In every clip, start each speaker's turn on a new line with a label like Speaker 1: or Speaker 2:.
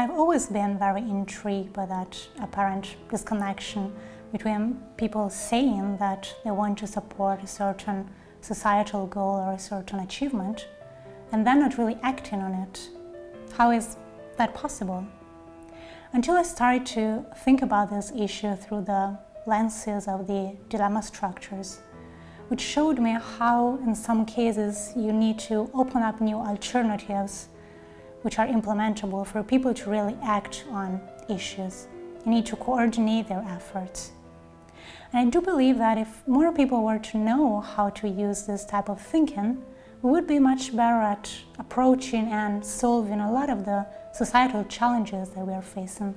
Speaker 1: I've always been very intrigued by that apparent disconnection between people saying that they want to support a certain societal goal or a certain achievement and then not really acting on it. How is that possible? Until I started to think about this issue through the lenses of the dilemma structures, which showed me how in some cases you need to open up new alternatives which are implementable for people to really act on issues. You need to coordinate their efforts. And I do believe that if more people were to know how to use this type of thinking, we would be much better at approaching and solving a lot of the societal challenges that we are facing.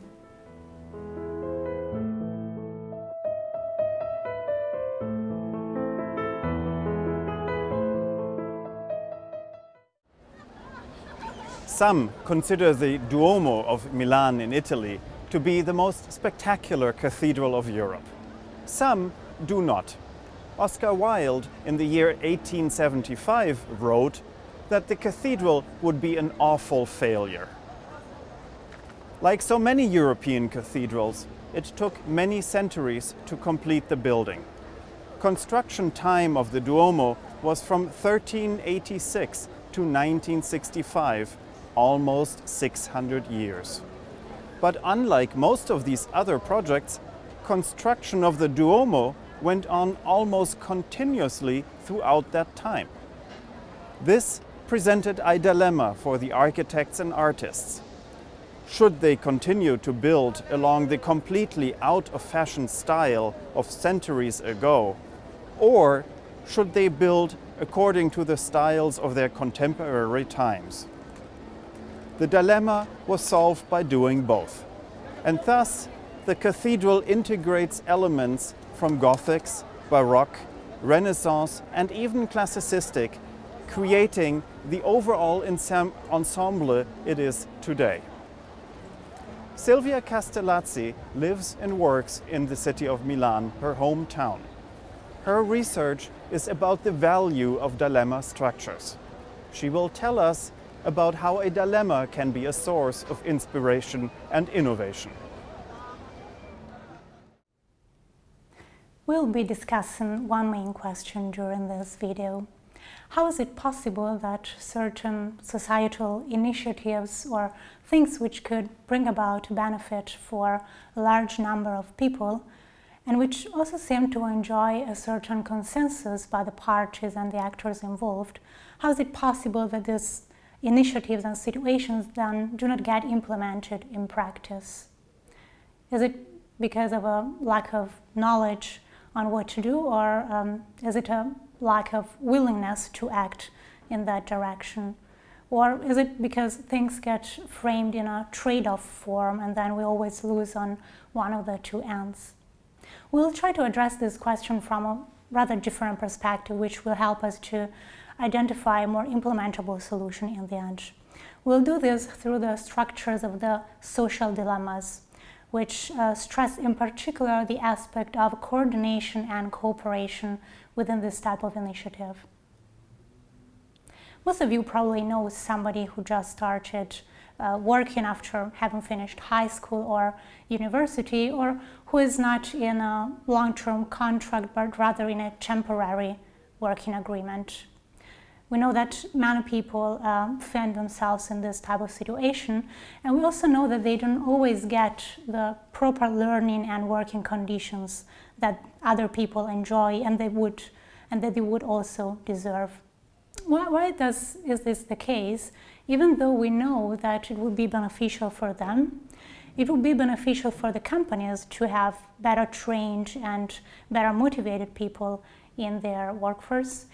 Speaker 2: Some consider the Duomo of Milan in Italy to be the most spectacular cathedral of Europe. Some do not. Oscar Wilde in the year 1875 wrote that the cathedral would be an awful failure. Like so many European cathedrals, it took many centuries to complete the building. Construction time of the Duomo was from 1386 to 1965, almost 600 years. But unlike most of these other projects, construction of the Duomo went on almost continuously throughout that time. This presented a dilemma for the architects and artists. Should they continue to build along the completely out-of-fashion style of centuries ago, or should they build according to the styles of their contemporary times? The dilemma was solved by doing both. And thus, the cathedral integrates elements from Gothics, Baroque, Renaissance and even Classicistic, creating the overall ensemble it is today. Silvia Castellazzi lives and works in the city of Milan, her hometown. Her research is about the value of dilemma structures. She will tell us about how a dilemma can be a source of inspiration and innovation.
Speaker 1: We'll be discussing one main question during this video. How is it possible that certain societal initiatives or things which could bring about benefit for a large number of people and which also seem to enjoy a certain consensus by the parties and the actors involved, how is it possible that these initiatives and situations then do not get implemented in practice? Is it because of a lack of knowledge on what to do or um, is it a lack of willingness to act in that direction? Or is it because things get framed in a trade-off form and then we always lose on one of the two ends? We'll try to address this question from a rather different perspective which will help us to identify a more implementable solution in the end. We'll do this through the structures of the social dilemmas which uh, stress in particular the aspect of coordination and cooperation within this type of initiative. Most of you probably know somebody who just started uh, working after having finished high school or university or who is not in a long-term contract but rather in a temporary working agreement. We know that many people uh, find themselves in this type of situation and we also know that they don't always get the proper learning and working conditions that other people enjoy and they would and that they would also deserve. Why, why does, is this the case? Even though we know that it would be beneficial for them, it would be beneficial for the companies to have better trained and better motivated people in their workforce.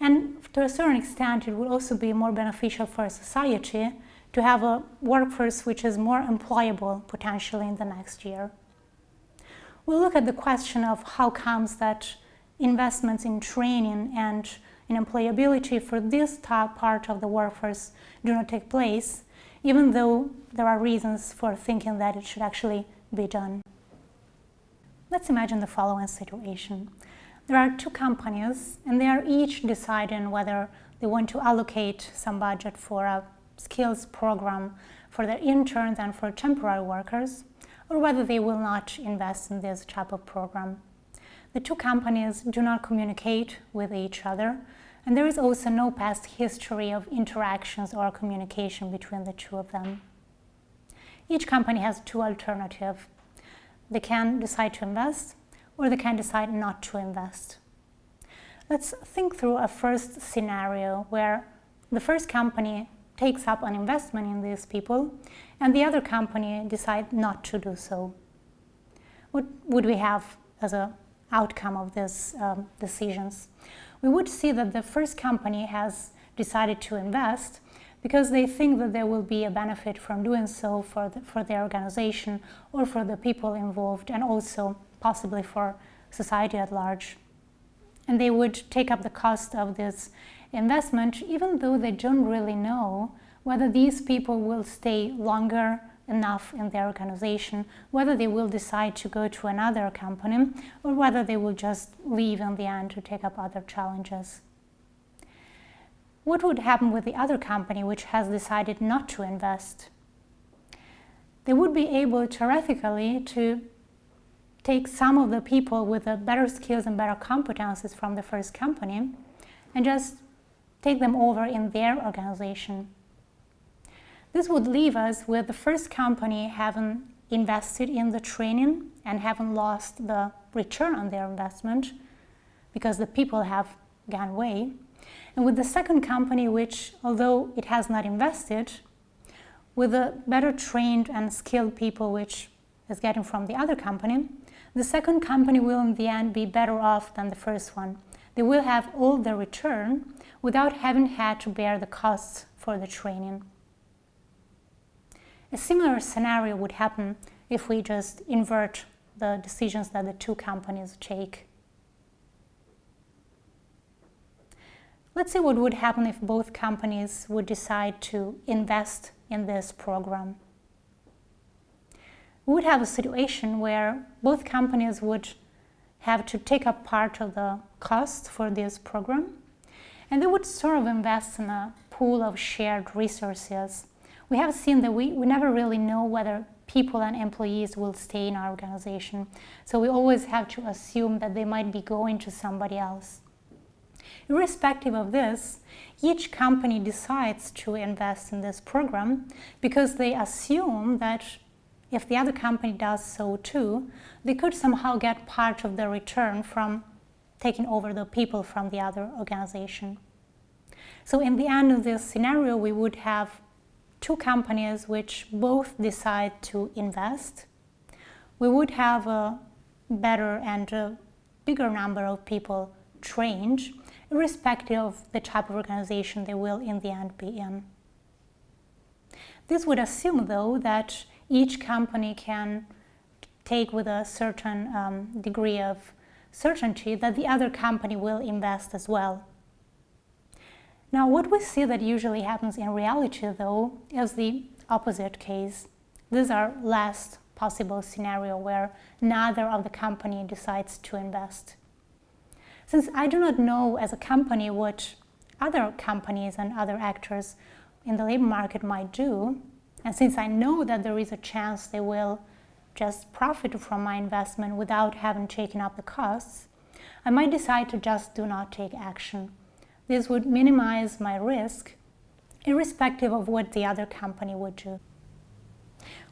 Speaker 1: And to a certain extent, it would also be more beneficial for society to have a workforce which is more employable potentially in the next year. We'll look at the question of how comes that investments in training and in employability for this top part of the workforce do not take place, even though there are reasons for thinking that it should actually be done. Let's imagine the following situation. There are two companies and they are each deciding whether they want to allocate some budget for a skills program for their interns and for temporary workers, or whether they will not invest in this type of program. The two companies do not communicate with each other, and there is also no past history of interactions or communication between the two of them. Each company has two alternatives. They can decide to invest or they can decide not to invest. Let's think through a first scenario where the first company takes up an investment in these people and the other company decides not to do so. What would we have as an outcome of these um, decisions? We would see that the first company has decided to invest because they think that there will be a benefit from doing so for, the, for their organization or for the people involved and also possibly for society at large. And they would take up the cost of this investment even though they don't really know whether these people will stay longer enough in their organization, whether they will decide to go to another company or whether they will just leave in the end to take up other challenges. What would happen with the other company which has decided not to invest? They would be able theoretically to take some of the people with the better skills and better competences from the first company and just take them over in their organization. This would leave us with the first company having invested in the training and having lost the return on their investment because the people have gone away. And with the second company, which although it has not invested, with the better trained and skilled people which is getting from the other company, the second company will in the end be better off than the first one. They will have all the return without having had to bear the costs for the training. A similar scenario would happen if we just invert the decisions that the two companies take. Let's see what would happen if both companies would decide to invest in this program. We would have a situation where both companies would have to take up part of the cost for this program and they would sort of invest in a pool of shared resources. We have seen that we, we never really know whether people and employees will stay in our organization. So we always have to assume that they might be going to somebody else. Irrespective of this, each company decides to invest in this program because they assume that if the other company does so too, they could somehow get part of the return from taking over the people from the other organization. So in the end of this scenario, we would have two companies which both decide to invest. We would have a better and a bigger number of people trained, irrespective of the type of organization they will in the end be in. This would assume, though, that each company can take with a certain um, degree of certainty that the other company will invest as well. Now, what we see that usually happens in reality, though, is the opposite case. These are last possible scenario where neither of the company decides to invest. Since I do not know as a company what other companies and other actors in the labor market might do, and since I know that there is a chance they will just profit from my investment without having taken up the costs, I might decide to just do not take action. This would minimize my risk, irrespective of what the other company would do.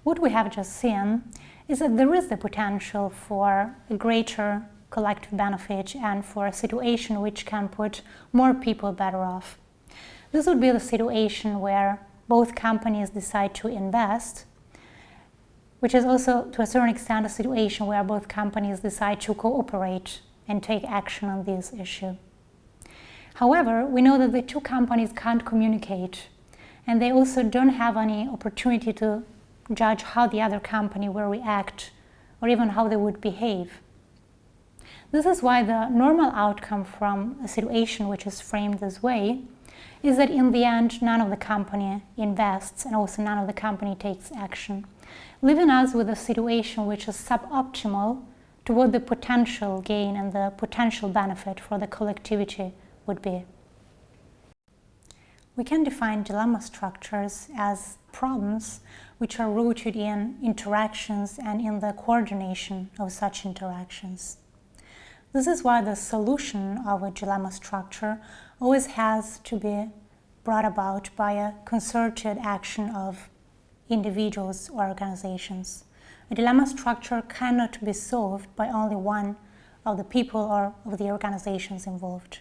Speaker 1: What we have just seen is that there is the potential for a greater collective benefit and for a situation which can put more people better off. This would be the situation where both companies decide to invest which is also to a certain extent a situation where both companies decide to cooperate and take action on this issue. However, we know that the two companies can't communicate and they also don't have any opportunity to judge how the other company will react or even how they would behave. This is why the normal outcome from a situation which is framed this way is that in the end none of the company invests and also none of the company takes action leaving us with a situation which is suboptimal toward the potential gain and the potential benefit for the collectivity would be. We can define dilemma structures as problems which are rooted in interactions and in the coordination of such interactions. This is why the solution of a dilemma structure always has to be brought about by a concerted action of individuals or organizations. A dilemma structure cannot be solved by only one of the people or of the organizations involved.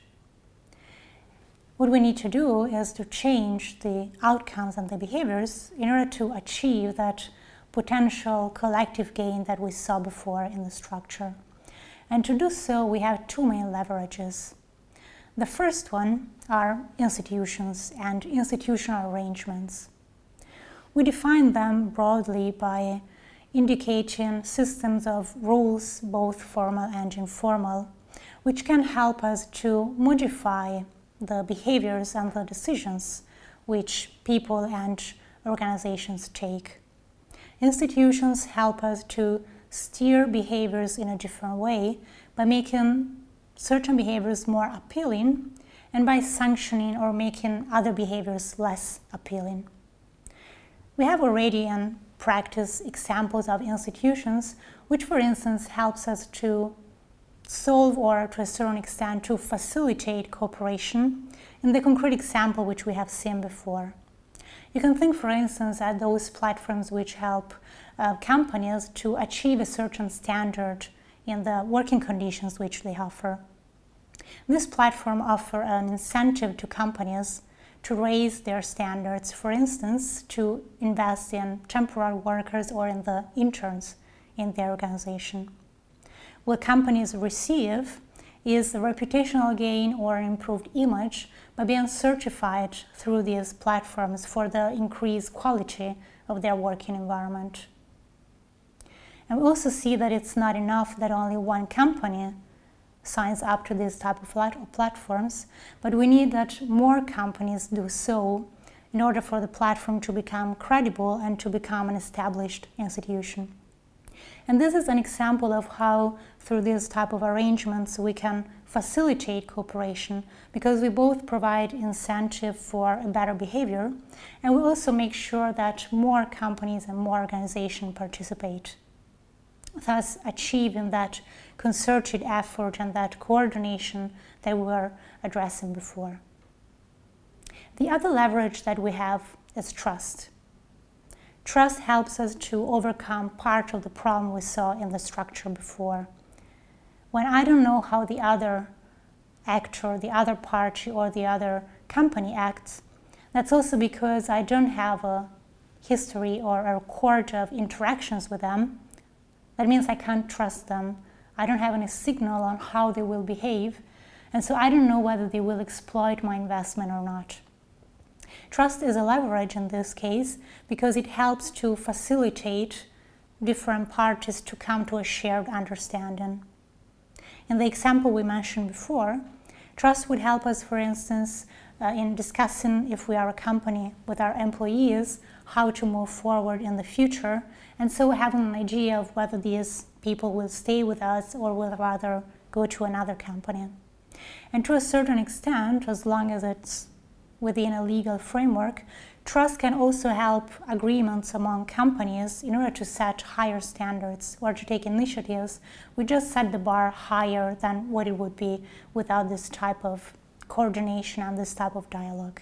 Speaker 1: What we need to do is to change the outcomes and the behaviors in order to achieve that potential collective gain that we saw before in the structure. And to do so, we have two main leverages. The first one are institutions and institutional arrangements. We define them broadly by indicating systems of rules, both formal and informal, which can help us to modify the behaviors and the decisions which people and organizations take. Institutions help us to steer behaviors in a different way by making certain behaviors more appealing and by sanctioning or making other behaviors less appealing. We have already in practice examples of institutions which, for instance, helps us to solve or to a certain extent to facilitate cooperation in the concrete example which we have seen before. You can think, for instance, at those platforms which help uh, companies to achieve a certain standard in the working conditions which they offer. This platform offer an incentive to companies to raise their standards, for instance, to invest in temporary workers or in the interns in their organization what companies receive is a reputational gain or improved image by being certified through these platforms for the increased quality of their working environment. And we also see that it's not enough that only one company signs up to these type of platforms, but we need that more companies do so in order for the platform to become credible and to become an established institution. And this is an example of how, through this type of arrangements, we can facilitate cooperation because we both provide incentive for better behavior and we also make sure that more companies and more organizations participate, thus achieving that concerted effort and that coordination that we were addressing before. The other leverage that we have is trust. Trust helps us to overcome part of the problem we saw in the structure before. When I don't know how the other actor, the other party, or the other company acts, that's also because I don't have a history or a record of interactions with them. That means I can't trust them. I don't have any signal on how they will behave, and so I don't know whether they will exploit my investment or not. Trust is a leverage in this case because it helps to facilitate different parties to come to a shared understanding. In the example we mentioned before, trust would help us, for instance, uh, in discussing if we are a company with our employees, how to move forward in the future, and so having an idea of whether these people will stay with us or will rather go to another company. And to a certain extent, as long as it's within a legal framework, trust can also help agreements among companies in order to set higher standards or to take initiatives. We just set the bar higher than what it would be without this type of coordination and this type of dialogue.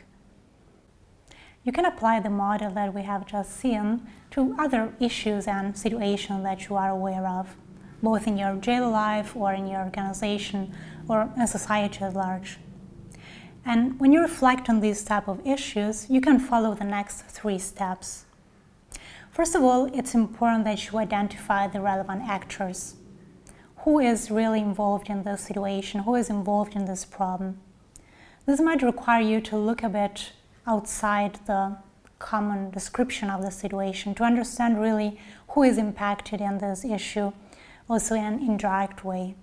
Speaker 1: You can apply the model that we have just seen to other issues and situations that you are aware of, both in your daily life or in your organization or in society at large. And when you reflect on these type of issues, you can follow the next three steps. First of all, it's important that you identify the relevant actors. Who is really involved in this situation? Who is involved in this problem? This might require you to look a bit outside the common description of the situation to understand really who is impacted in this issue, also in an indirect way.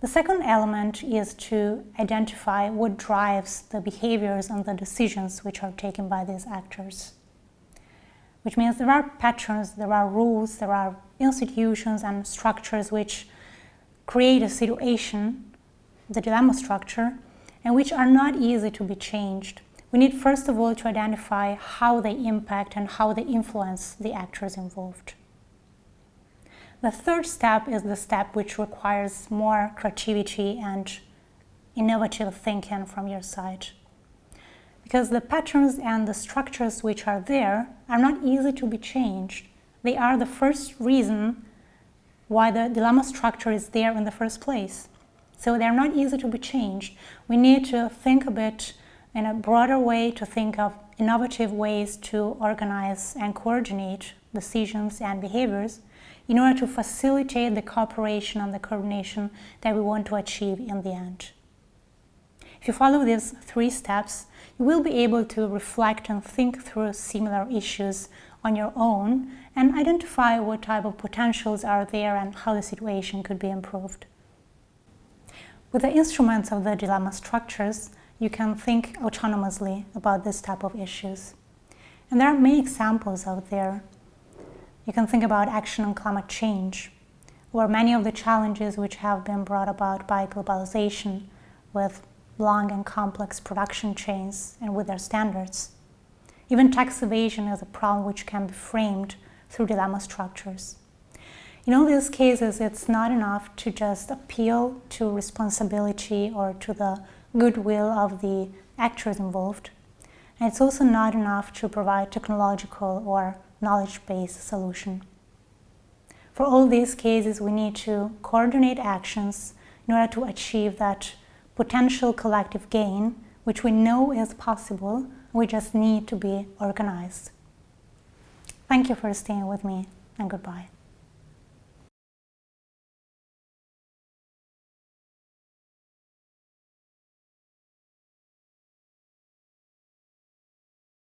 Speaker 1: The second element is to identify what drives the behaviors and the decisions which are taken by these actors. Which means there are patterns, there are rules, there are institutions and structures which create a situation, the dilemma structure, and which are not easy to be changed, we need first of all to identify how they impact and how they influence the actors involved. The third step is the step which requires more creativity and innovative thinking from your side. Because the patterns and the structures which are there are not easy to be changed. They are the first reason why the dilemma structure is there in the first place. So they're not easy to be changed. We need to think a bit in a broader way to think of innovative ways to organize and coordinate decisions and behaviors in order to facilitate the cooperation and the coordination that we want to achieve in the end. If you follow these three steps, you will be able to reflect and think through similar issues on your own and identify what type of potentials are there and how the situation could be improved. With the instruments of the dilemma structures, you can think autonomously about this type of issues. And there are many examples out there you can think about action on climate change, or many of the challenges which have been brought about by globalization with long and complex production chains and with their standards. Even tax evasion is a problem which can be framed through dilemma structures. In all these cases, it's not enough to just appeal to responsibility or to the goodwill of the actors involved. And it's also not enough to provide technological or knowledge-based solution. For all these cases, we need to coordinate actions in order to achieve that potential collective gain, which we know is possible, we just need to be organized. Thank you for staying with me, and goodbye.